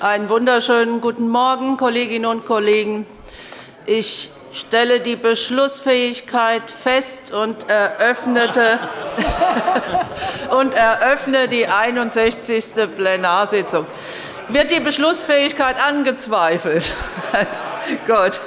Einen wunderschönen guten Morgen, Kolleginnen und Kollegen. Ich stelle die Beschlussfähigkeit fest und eröffne die 61. Plenarsitzung. Wird die Beschlussfähigkeit angezweifelt? Gut.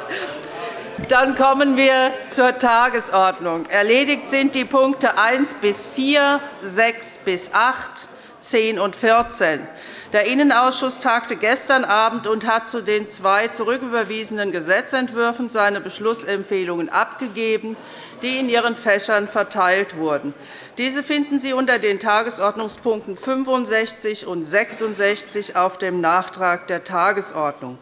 Dann kommen wir zur Tagesordnung. Erledigt sind die Punkte 1 bis 4, 6 bis 8, 10 und 14. Der Innenausschuss tagte gestern Abend und hat zu den zwei zurücküberwiesenen Gesetzentwürfen seine Beschlussempfehlungen abgegeben, die in Ihren Fächern verteilt wurden. Diese finden Sie unter den Tagesordnungspunkten 65 und 66 auf dem Nachtrag der Tagesordnung.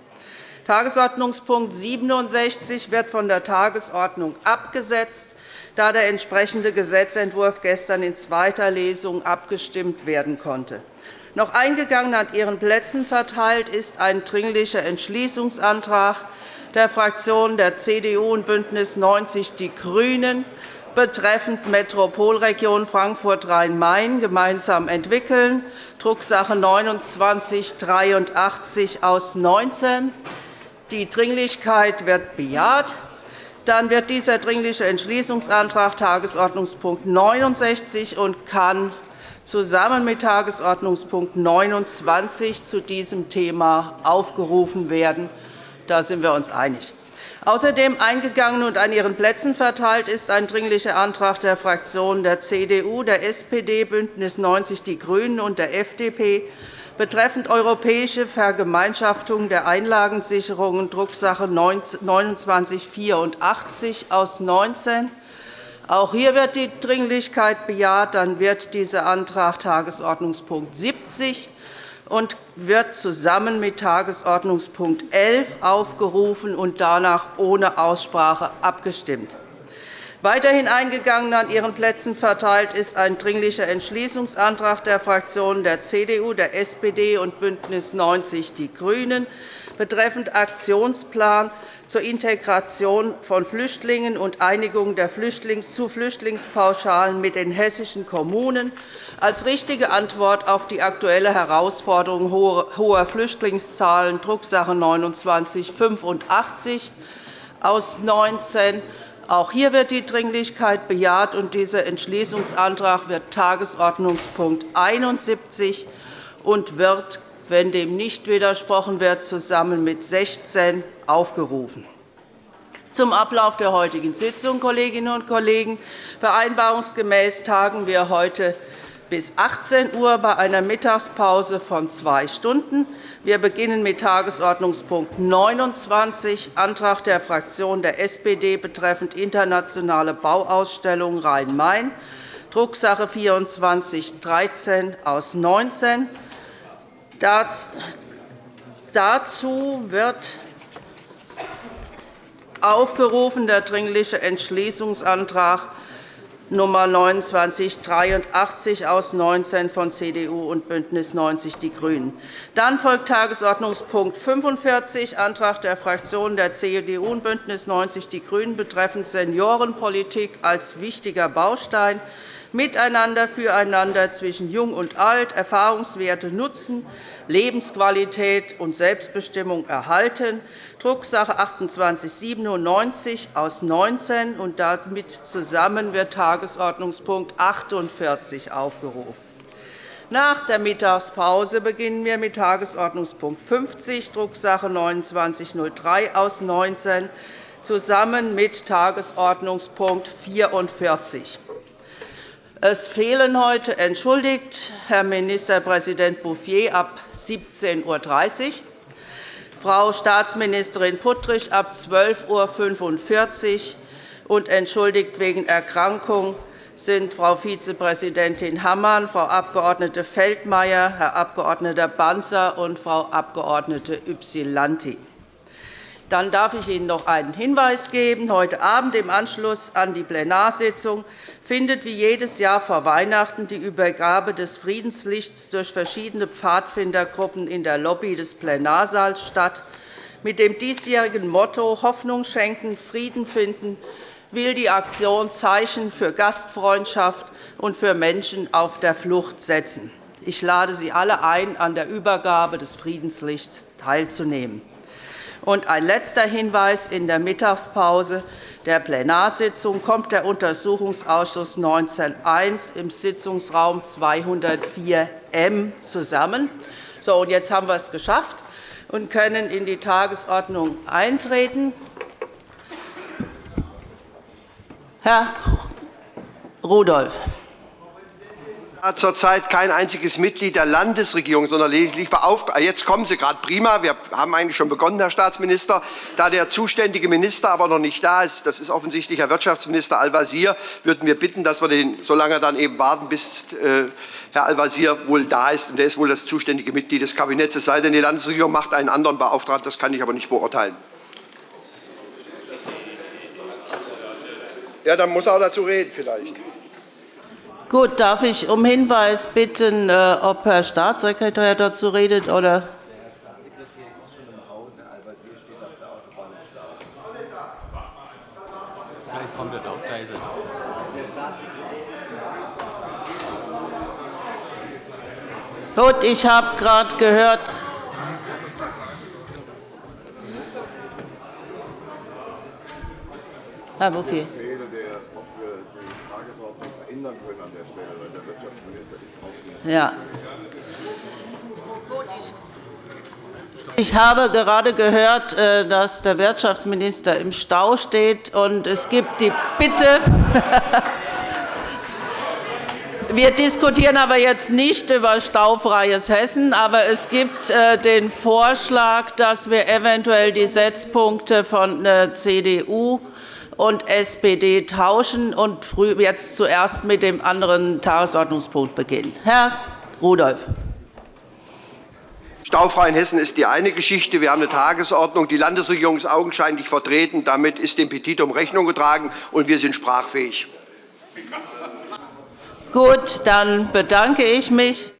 Tagesordnungspunkt 67 wird von der Tagesordnung abgesetzt, da der entsprechende Gesetzentwurf gestern in zweiter Lesung abgestimmt werden konnte. Noch eingegangen an Ihren Plätzen verteilt ist ein Dringlicher Entschließungsantrag der Fraktionen der CDU und BÜNDNIS 90 die GRÜNEN betreffend Metropolregion Frankfurt-Rhein-Main gemeinsam entwickeln, Drucksache 19 aus 19. Die Dringlichkeit wird bejaht. Dann wird dieser Dringliche Entschließungsantrag Tagesordnungspunkt 69 und kann zusammen mit Tagesordnungspunkt 29 zu diesem Thema aufgerufen werden. Da sind wir uns einig. Außerdem eingegangen und an Ihren Plätzen verteilt ist ein Dringlicher Antrag der Fraktionen der CDU, der SPD, BÜNDNIS 90 die GRÜNEN und der FDP betreffend europäische Vergemeinschaftung der Einlagensicherungen, Drucksache 19 aus 19. Auch hier wird die Dringlichkeit bejaht. Dann wird dieser Antrag Tagesordnungspunkt 70 und wird zusammen mit Tagesordnungspunkt 11 aufgerufen und danach ohne Aussprache abgestimmt. Weiterhin eingegangen an Ihren Plätzen verteilt ist ein Dringlicher Entschließungsantrag der Fraktionen der CDU, der SPD und BÜNDNIS 90 die GRÜNEN betreffend Aktionsplan zur Integration von Flüchtlingen und Einigung der zu Flüchtlingspauschalen mit den hessischen Kommunen als richtige Antwort auf die aktuelle Herausforderung hoher Flüchtlingszahlen, Drucksache 19 aus 19 auch hier wird die Dringlichkeit bejaht, und dieser Entschließungsantrag wird Tagesordnungspunkt 71 und wird, wenn dem nicht widersprochen wird, zusammen mit 16 aufgerufen. Zum Ablauf der heutigen Sitzung, Kolleginnen und Kollegen. Vereinbarungsgemäß tagen wir heute bis 18 Uhr bei einer Mittagspause von zwei Stunden. Wir beginnen mit Tagesordnungspunkt 29, Antrag der Fraktion der SPD betreffend internationale Bauausstellung Rhein-Main, Drucksache 2413 aus 19. Dazu wird aufgerufen der Dringliche Entschließungsantrag Nummer 2983 aus 19 von CDU und BÜNDNIS 90 die GRÜNEN. Dann folgt Tagesordnungspunkt 45, Antrag der Fraktionen der CDU und BÜNDNIS 90 die GRÜNEN betreffend Seniorenpolitik als wichtiger Baustein Miteinander, füreinander zwischen Jung und Alt, Erfahrungswerte nutzen, Lebensqualität und Selbstbestimmung erhalten, Drucksache 2897 aus 19 und damit zusammen wird Tagesordnungspunkt 48 aufgerufen. Nach der Mittagspause beginnen wir mit Tagesordnungspunkt 50, Drucksache 2903 aus 19, zusammen mit Tagesordnungspunkt 44. Es fehlen heute entschuldigt Herr Ministerpräsident Bouffier ab 17.30 Uhr, Frau Staatsministerin Puttrich ab 12.45 Uhr und entschuldigt wegen Erkrankung sind Frau Vizepräsidentin Hammann, Frau Abg. Feldmayer, Herr Abg. Banzer und Frau Abg. Ypsilanti. Dann darf ich Ihnen noch einen Hinweis geben. Heute Abend im Anschluss an die Plenarsitzung findet wie jedes Jahr vor Weihnachten die Übergabe des Friedenslichts durch verschiedene Pfadfindergruppen in der Lobby des Plenarsaals statt. Mit dem diesjährigen Motto Hoffnung schenken, Frieden finden will die Aktion Zeichen für Gastfreundschaft und für Menschen auf der Flucht setzen. Ich lade Sie alle ein, an der Übergabe des Friedenslichts teilzunehmen. Und ein letzter Hinweis. In der Mittagspause der Plenarsitzung kommt der Untersuchungsausschuss 19.1 im Sitzungsraum 204 M zusammen. So, und jetzt haben wir es geschafft und können in die Tagesordnung eintreten. Herr Rudolph zurzeit kein einziges Mitglied der Landesregierung, sondern lediglich beauftragt. Jetzt kommen Sie gerade prima. Wir haben eigentlich schon begonnen, Herr Staatsminister. Da der zuständige Minister aber noch nicht da ist, das ist offensichtlich Herr Wirtschaftsminister Al-Wazir, würden wir bitten, dass wir den so lange dann eben warten, bis äh, Herr Al-Wazir wohl da ist. Und er ist wohl das zuständige Mitglied des Kabinetts. Es sei denn, die Landesregierung macht einen anderen Beauftragten. Das kann ich aber nicht beurteilen. Ja, dann muss er auch dazu reden vielleicht. Gut, darf ich um Hinweis bitten, äh, ob Herr Staatssekretär dazu redet oder er er. Gut, ich habe gerade gehört. Herr Bouffier ändern können an der Stelle, weil der Wirtschaftsminister ist auch ja. Ich habe gerade gehört, äh, dass der Wirtschaftsminister im Stau steht. und Es gibt die Bitte, wir diskutieren aber jetzt nicht über staufreies Hessen, aber es gibt äh, den Vorschlag, dass wir eventuell die Setzpunkte von der CDU und SPD tauschen und jetzt zuerst mit dem anderen Tagesordnungspunkt beginnen. Herr Rudolph. Staufrei in Hessen ist die eine Geschichte. Wir haben eine Tagesordnung. Die Landesregierung ist augenscheinlich vertreten. Damit ist dem Petitum Rechnung getragen, und wir sind sprachfähig. Gut, dann bedanke ich mich.